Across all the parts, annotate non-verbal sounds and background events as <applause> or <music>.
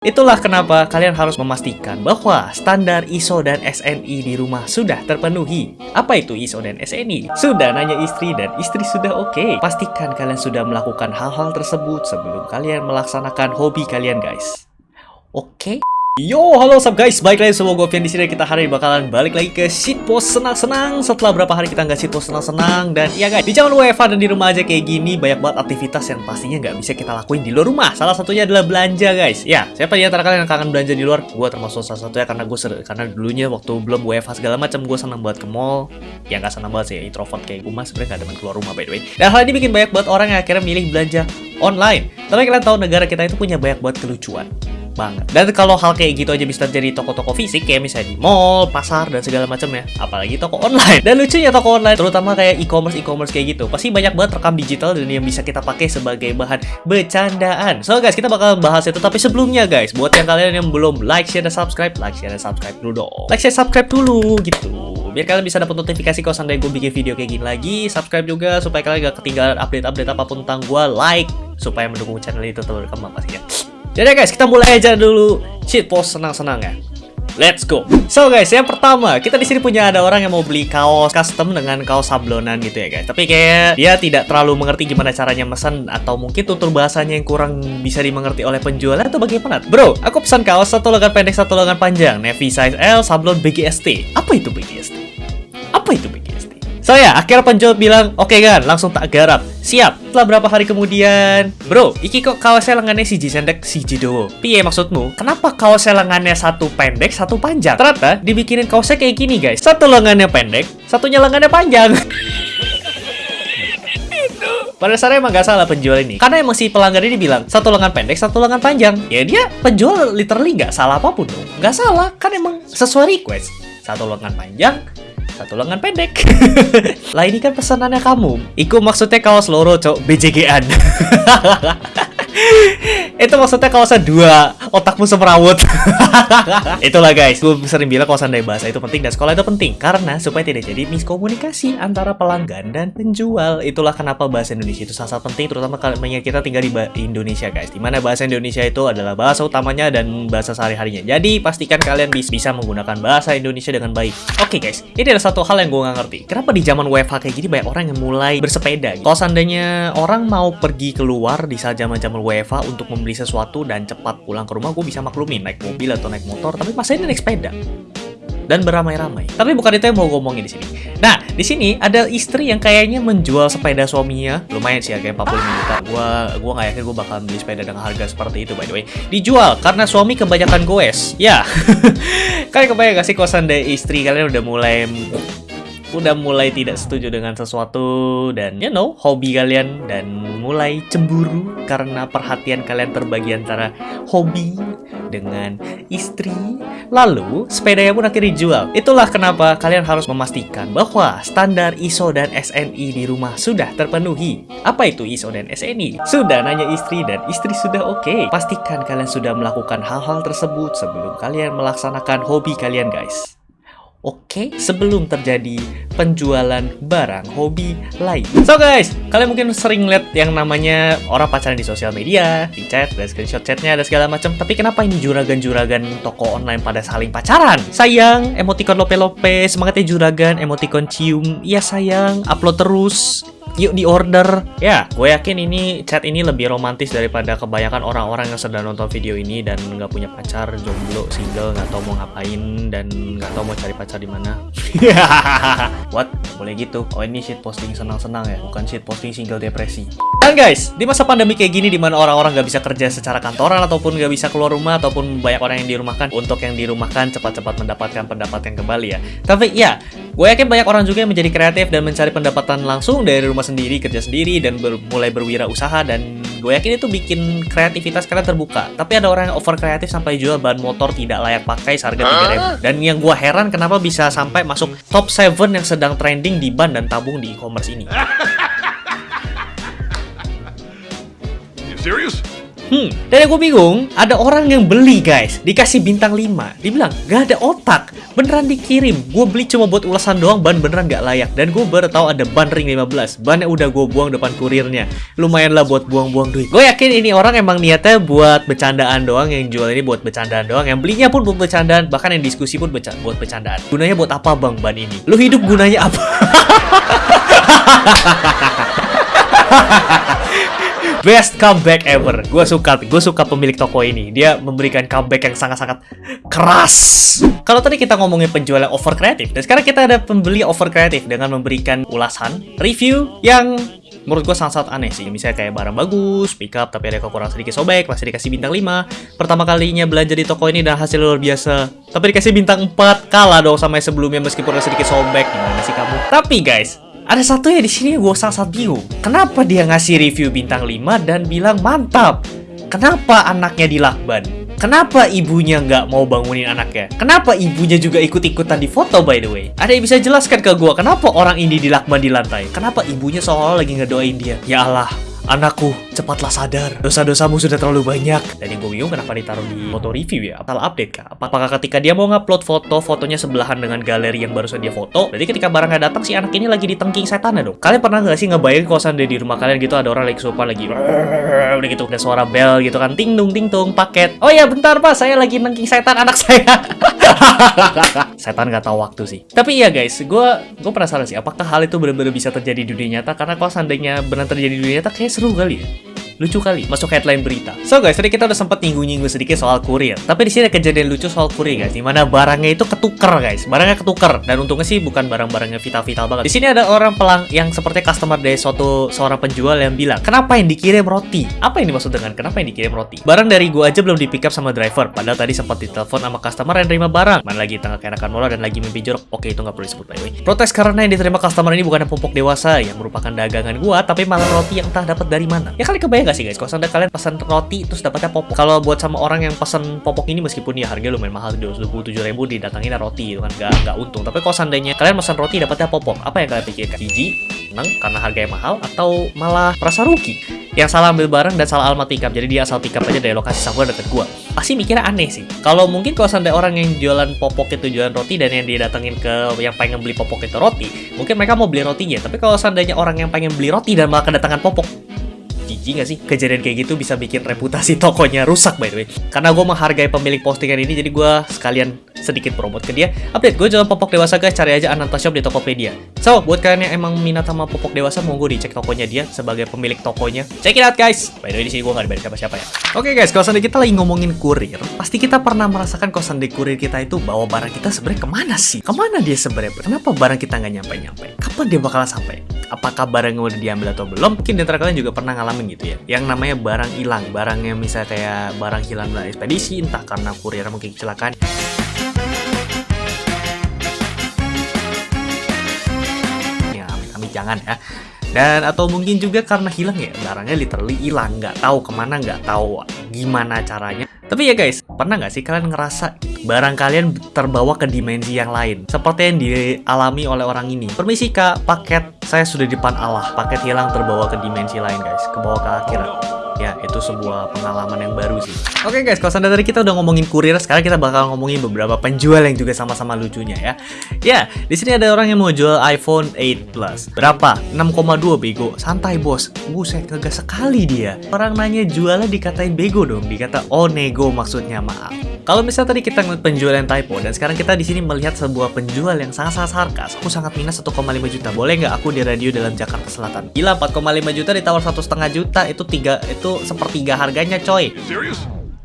Itulah kenapa kalian harus memastikan bahwa standar ISO dan SNI di rumah sudah terpenuhi. Apa itu ISO dan SNI? Sudah nanya istri dan istri sudah oke. Okay. Pastikan kalian sudah melakukan hal-hal tersebut sebelum kalian melaksanakan hobi kalian guys. Oke? Okay? Yo, halo sub guys, balik lagi gue Fian di sini kita hari ini bakalan balik lagi ke shitpost senang-senang setelah berapa hari kita nggak shitpost senang-senang dan ya guys di zaman WFH dan di rumah aja kayak gini banyak banget aktivitas yang pastinya nggak bisa kita lakuin di luar rumah. Salah satunya adalah belanja guys. Ya, siapa di antara kalian yang kangen belanja di luar? Gue termasuk salah satunya karena gue karena dulunya waktu belum WFH segala macam gue senang buat ke mall. Ya nggak senang banget sih, introvert kayak gue mas sebenarnya gak demen keluar rumah by the way. Dan hal ini bikin banyak banget orang yang akhirnya milih belanja online. Tapi kalian tahu negara kita itu punya banyak banget kelucuan banget. Dan kalau hal kayak gitu aja bisa terjadi toko-toko fisik kayak misalnya di mall, pasar dan segala macam ya. Apalagi toko online. Dan lucunya toko online terutama kayak e-commerce e-commerce kayak gitu. Pasti banyak banget rekam digital dan yang bisa kita pakai sebagai bahan bercandaan. So guys, kita bakal bahas itu tapi sebelumnya guys, buat yang kalian yang belum like, share dan subscribe, like, share dan subscribe dulu dong. Like, share, subscribe dulu gitu. Biar kalian bisa dapat notifikasi kalau seandainya gue bikin video kayak gini lagi. Subscribe juga supaya kalian gak ketinggalan update-update apa pun tentang gue. Like supaya mendukung channel itu berkembang pastinya. Jadi guys, kita mulai aja dulu shitpost senang-senang ya. Let's go. So guys, yang pertama, kita di sini punya ada orang yang mau beli kaos custom dengan kaos sablonan gitu ya guys. Tapi kayak dia tidak terlalu mengerti gimana caranya pesan atau mungkin tutur bahasanya yang kurang bisa dimengerti oleh penjual atau bagaimana. Bro, aku pesan kaos satu lengan pendek, satu lengan panjang, navy size L, sablon BGST. Apa itu BGST? So ya, akhirnya penjual bilang, oke okay, kan, langsung tak garap. Siap. Setelah berapa hari kemudian, bro, iki kok kaosnya lengannya si pendek, si dowo. Piye maksudmu? Kenapa kaosnya lengannya satu pendek, satu panjang? Ternyata dibikinin kaosnya kayak gini guys. Satu lengannya pendek, satunya lengannya panjang. <laughs> Pada dasarnya emang gak salah penjual ini Karena emang si pelanggan ini bilang Satu lengan pendek, satu lengan panjang Ya dia penjual literally gak salah apa pun dong Gak salah, kan emang sesuai request Satu lengan panjang, satu lengan pendek. <laughs> lah ini kan pesanannya kamu. Iku maksudnya kaos loro, cok. BJG-an. <laughs> itu maksudnya kawasan dua otakmu semerawut <laughs> itulah guys. Gue sering bilang kawasan dari bahasa itu penting dan sekolah itu penting. Karena supaya tidak jadi miskomunikasi antara pelanggan dan penjual. Itulah kenapa bahasa Indonesia itu sangat penting terutama kalau kita tinggal di Indonesia guys. Di mana bahasa Indonesia itu adalah bahasa utamanya dan bahasa sehari-harinya. Jadi pastikan kalian bisa menggunakan bahasa Indonesia dengan baik. Oke okay, guys. Ini adalah satu hal yang gue gak ngerti. Kenapa di zaman WFH kayak gini banyak orang yang mulai bersepeda kalau seandainya orang mau pergi keluar di saat zaman-zaman WFA untuk membeli sesuatu dan cepat pulang ke rumah, gue bisa maklumin naik mobil atau naik motor, tapi masa ini naik sepeda dan beramai-ramai. Tapi bukan itu yang mau ngomongin di sini. Nah, di sini ada istri yang kayaknya menjual sepeda suaminya. Lumayan sih harganya 45 juta. Gua gua nggak yakin gue bakal beli sepeda dengan harga seperti itu by the way. Dijual karena suami kebanyakan goes. Ya. <laughs> kalian kebayang gak sih kosan dari istri kalian udah mulai udah mulai tidak setuju dengan sesuatu dan you know hobi kalian dan mulai cemburu karena perhatian kalian terbagi antara hobi dengan istri. Lalu sepedanya pun akhirnya dijual. Itulah kenapa kalian harus memastikan bahwa standar ISO dan SNI di rumah sudah terpenuhi. Apa itu ISO dan SNI sudah nanya istri dan istri sudah oke. Okay. pastikan kalian sudah melakukan hal-hal tersebut sebelum kalian melaksanakan hobi kalian guys Oke, sebelum terjadi penjualan barang hobi lain. So guys, kalian mungkin sering lihat yang namanya orang pacaran di sosial media, di chat, dan screenshot chatnya, dan segala macam. Tapi kenapa ini juragan-juragan toko online pada saling pacaran? Sayang, emoticon lope-lope, semangatnya juragan, emoticon cium, iya sayang, upload terus yuk di order ya gue yakin ini chat ini lebih romantis daripada kebanyakan orang-orang yang sedang nonton video ini dan nggak punya pacar jomblo single nggak tahu mau ngapain dan nggak tahu mau cari pacar di mana. <laughs> What? Boleh gitu? Oh ini shit posting senang-senang ya? Bukan shit posting single depresi. Dan guys di masa pandemi kayak gini di mana orang-orang nggak bisa kerja secara kantoran ataupun nggak bisa keluar rumah ataupun banyak orang yang dirumahkan untuk yang dirumahkan cepat-cepat mendapatkan pendapatan kembali ya. Tapi ya gue yakin banyak orang juga yang menjadi kreatif dan mencari pendapatan langsung dari rumah sendiri, kerja sendiri, dan ber mulai berwirausaha dan gue yakin itu bikin kreativitas kalian terbuka. Tapi ada orang yang over kreatif sampai jual ban motor tidak layak pakai seharga 3000 Dan yang gue heran kenapa bisa sampai masuk top 7 yang sedang trending di ban dan tabung di e-commerce ini. <laughs> serius? Hmm, dan gue bingung, ada orang yang beli guys, dikasih bintang 5. Dibilang, gak ada otak, beneran dikirim. Gue beli cuma buat ulasan doang, ban beneran gak layak. Dan gue baru tahu ada ban ring 15. Bannya udah gue buang depan kurirnya. Lumayan lah buat buang-buang duit. Gue yakin ini orang emang niatnya buat bercandaan doang, yang jual ini buat bercandaan doang. Yang belinya pun buat bercandaan, bahkan yang diskusi pun beca buat bercandaan. Gunanya buat apa bang ban ini? Lu hidup gunanya apa? <laughs> <laughs> Best comeback ever. Gue suka, gue suka pemilik toko ini. Dia memberikan comeback yang sangat-sangat keras. Kalau tadi kita ngomongin penjual yang over kreatif, dan sekarang kita ada pembeli over kreatif dengan memberikan ulasan, review yang menurut gue sangat-sangat aneh sih. Misalnya kayak barang bagus, pick up tapi ada kekurangan sedikit sobek, masih dikasih bintang 5. Pertama kalinya belanja di toko ini dan hasil luar biasa. Tapi dikasih bintang 4, kalah dong sama yang sebelumnya meskipun ada sedikit sobek. Gimana sih kamu? Tapi guys, ada satu ya di sini gue sangat bingung. Kenapa dia ngasih review bintang 5 dan bilang mantap? Kenapa anaknya dilakban? Kenapa ibunya nggak mau bangunin anaknya? Kenapa ibunya juga ikut-ikutan di foto by the way? Ada yang bisa jelaskan ke gue kenapa orang ini dilakban di lantai? Kenapa ibunya seolah lagi ngedoain dia? Ya Allah, Anakku, cepatlah sadar. Dosa-dosamu sudah terlalu banyak. Dan yang gue bingung kenapa ditaruh di foto review ya? Salah update kah? Apakah ketika dia mau ngupload foto, fotonya sebelahan dengan galeri yang barusan dia foto? Berarti ketika barangnya datang, si anak ini lagi ditengking setan ya dong? Kalian pernah nggak sih ngebayangin kosan di rumah kalian gitu ada orang lagi sopan lagi <laughs> udah gitu ada suara bel gitu kan ting dung ting tung paket oh ya bentar pak saya lagi nengking setan anak saya <laughs> setan nggak tahu waktu sih tapi iya guys gue gue penasaran sih apakah hal itu benar-benar bisa terjadi di dunia nyata karena kalau seandainya benar terjadi di dunia nyata kayak seru kali ya lucu kali masuk headline berita. So guys, tadi kita udah sempat nyinggung-nyinggung sedikit soal kurir. Tapi di sini ada kejadian lucu soal kurir guys, di mana barangnya itu ketuker guys, barangnya ketuker dan untungnya sih bukan barang-barangnya vital-vital banget. Di sini ada orang pelang yang seperti customer dari suatu seorang penjual yang bilang, kenapa yang dikirim roti? Apa yang dimaksud dengan kenapa yang dikirim roti? Barang dari gua aja belum di pick up sama driver, padahal tadi sempat ditelepon sama customer yang terima barang. Mana lagi tengah kenakan mola dan lagi mimpi jorok. Oke, itu nggak perlu disebut by the way. Protes karena yang diterima customer ini bukan popok dewasa yang merupakan dagangan gua, tapi malah roti yang entah dapat dari mana. Ya kali kebayang gak sih guys, kalau anda kalian pesan roti terus dapatnya popok. Kalau buat sama orang yang pesan popok ini meskipun ya harga lumayan mahal 27 ribu didatangin roti itu kan gak, gak untung. Tapi kalau seandainya kalian pesan roti dapatnya popok, apa yang kalian pikirkan? Jiji, seneng karena harganya mahal atau malah merasa rugi? Yang salah ambil barang dan salah alamat pick Jadi dia asal pick aja dari lokasi Sangguan deket gua. Pasti mikirnya aneh sih. Kalau mungkin kalau seandainya orang yang jualan popok itu jualan roti dan yang dia datengin ke yang pengen beli popok itu roti, mungkin mereka mau beli rotinya. Tapi kalau seandainya orang yang pengen beli roti dan malah kedatangan popok, jijik gak sih? Kejadian kayak gitu bisa bikin reputasi tokonya rusak by the way. Karena gue menghargai pemilik postingan ini, jadi gue sekalian sedikit promote ke dia. Update gue jualan popok dewasa guys, cari aja Ananta Shop di Tokopedia. So, buat kalian yang emang minat sama popok dewasa, monggo dicek tokonya dia sebagai pemilik tokonya. Check it out guys. By the way di sini gue gak dibayar siapa-siapa ya. Oke okay, guys, kalau seandainya kita lagi ngomongin kurir, pasti kita pernah merasakan kalau seandainya kurir kita itu bawa barang kita sebenarnya ke mana sih? Ke mana dia sebenarnya? Kenapa barang kita nggak nyampe-nyampe? Kapan dia bakalan sampai? Apakah barangnya udah diambil atau belum? Mungkin di antara kalian juga pernah ngalamin gitu ya. Yang namanya barang hilang, barang yang misalnya kayak barang hilang dalam ekspedisi, entah karena kurir mungkin kecelakaan. jangan ya dan atau mungkin juga karena hilang ya barangnya literally hilang nggak tahu ke mana nggak tahu gimana caranya tapi ya guys pernah nggak sih kalian ngerasa barang kalian terbawa ke dimensi yang lain? Seperti yang dialami oleh orang ini. Permisi kak. Paket saya sudah di depan Allah. Paket hilang terbawa ke dimensi lain guys. Ke bawah ke akhirat ya itu sebuah pengalaman yang baru sih. Oke okay guys kalau dari kita udah ngomongin kurir sekarang kita bakal ngomongin beberapa penjual yang juga sama-sama lucunya ya. Ya di sini ada orang yang mau jual iPhone 8 Plus. Berapa? 6,2 bego. Santai bos. Buset kagak sekali dia. Orang nanya jualnya dikatain bego dong. Dikata oh nego maksudnya maaf. Kalau misalnya tadi kita ngeliat penjual yang typo dan sekarang kita di sini melihat sebuah penjual yang sangat-sangat sarkas, aku sangat minus 1,5 juta. Boleh nggak aku di radio dalam Jakarta Selatan? Gila 4,5 juta ditawar satu setengah juta. Itu tiga itu sepertiga harganya coy.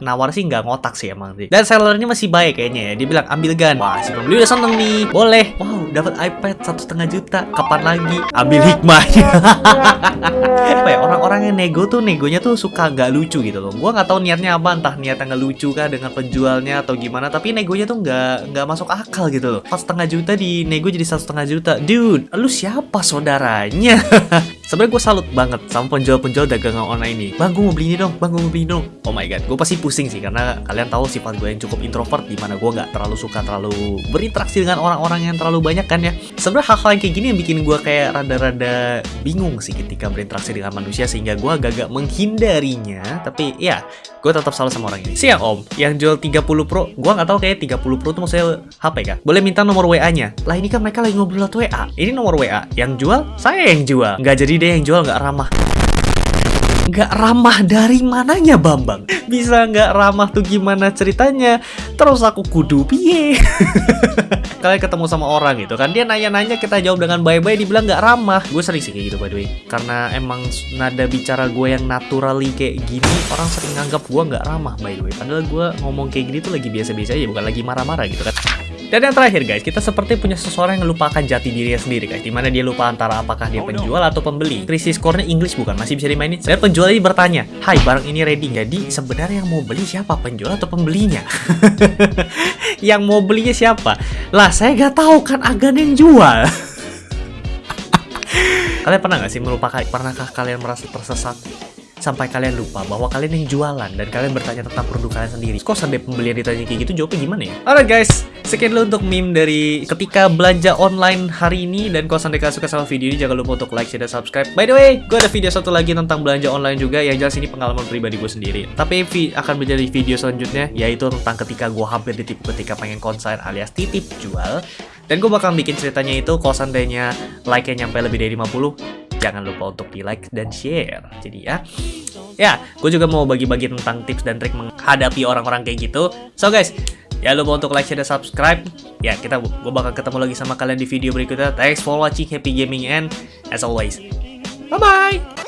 Nawar sih nggak ngotak sih emang sih. Dan sellernya masih baik kayaknya ya. Dia bilang ambil gan. Wah si pembeli udah seneng nih. Boleh. Wow dapat iPad satu setengah juta. Kapan lagi? Ambil hikmahnya. <laughs> apa ya orang-orang yang nego tuh negonya tuh suka nggak lucu gitu loh. Gua nggak tahu niatnya apa. Entah niatnya nggak lucu kah dengan penjualnya atau gimana. Tapi negonya tuh nggak nggak masuk akal gitu loh. Empat setengah juta di nego jadi satu setengah juta. Dude, lu siapa saudaranya? <laughs> Sebenarnya gue salut banget sama penjual-penjual dagangan online ini. Bang, gue mau beli ini dong, bang, gue mau beli ini dong. Oh my god, gue pasti pusing sih karena kalian tahu sifat gue yang cukup introvert di mana gue nggak terlalu suka terlalu berinteraksi dengan orang-orang yang terlalu banyak kan ya. Sebenarnya hal-hal yang kayak gini yang bikin gue kayak rada-rada bingung sih ketika berinteraksi dengan manusia sehingga gue agak-agak menghindarinya. Tapi ya, gue tetap salut sama orang ini. Siang om, yang jual 30 Pro, gue nggak tahu kayak 30 Pro itu maksudnya HP kah? Boleh minta nomor WA-nya? Lah ini kan mereka lagi ngobrol lewat WA. Ini nomor WA. Yang jual, saya yang jual. Nggak jadi deh yang jual nggak ramah. Nggak ramah dari mananya Bambang? Bisa nggak ramah tuh gimana ceritanya? Terus aku kudu piye? <laughs> Kalian ketemu sama orang gitu kan? Dia nanya-nanya kita jawab dengan baik-baik Dibilang nggak ramah. Gue sering sih kayak gitu by the way. Karena emang nada bicara gue yang naturally kayak gini Orang sering nganggap gue nggak ramah by the way. Padahal gue ngomong kayak gini tuh lagi biasa-biasa aja Bukan lagi marah-marah gitu kan. Dan yang terakhir guys, kita seperti punya seseorang yang melupakan jati dirinya sendiri guys. Di mana dia lupa antara apakah dia penjual atau pembeli. Krisis core English bukan, masih bisa dimainin? Dan penjual ini bertanya, Hai barang ini ready Jadi sebenarnya yang mau beli siapa? Penjual atau pembelinya? <laughs> yang mau belinya siapa? Lah saya gak tahu kan agan yang jual <laughs> Kalian pernah gak sih melupakan, pernahkah kalian merasa tersesat sampai kalian lupa bahwa kalian yang jualan dan kalian bertanya tentang produk kalian sendiri. Kok sampai pembelian ditanya kayak gitu jawabnya gimana ya? Alright guys, sekian dulu untuk meme dari ketika belanja online hari ini dan kalau sampai kalian suka sama video ini jangan lupa untuk like, share, dan subscribe. By the way, gue ada video satu lagi tentang belanja online juga yang jelas ini pengalaman pribadi gue sendiri. Tapi akan menjadi video selanjutnya yaitu tentang ketika gue hampir ditipu ketika pengen konser alias titip jual. Dan gue bakal bikin ceritanya itu kalau seandainya like-nya nyampe lebih dari 50 jangan lupa untuk di like dan share. Jadi ya, ya, gue juga mau bagi-bagi tentang tips dan trik menghadapi orang-orang kayak gitu. So guys, ya lupa untuk like, share, dan subscribe. Ya, kita gue bakal ketemu lagi sama kalian di video berikutnya. Thanks for watching, happy gaming, and as always, bye-bye!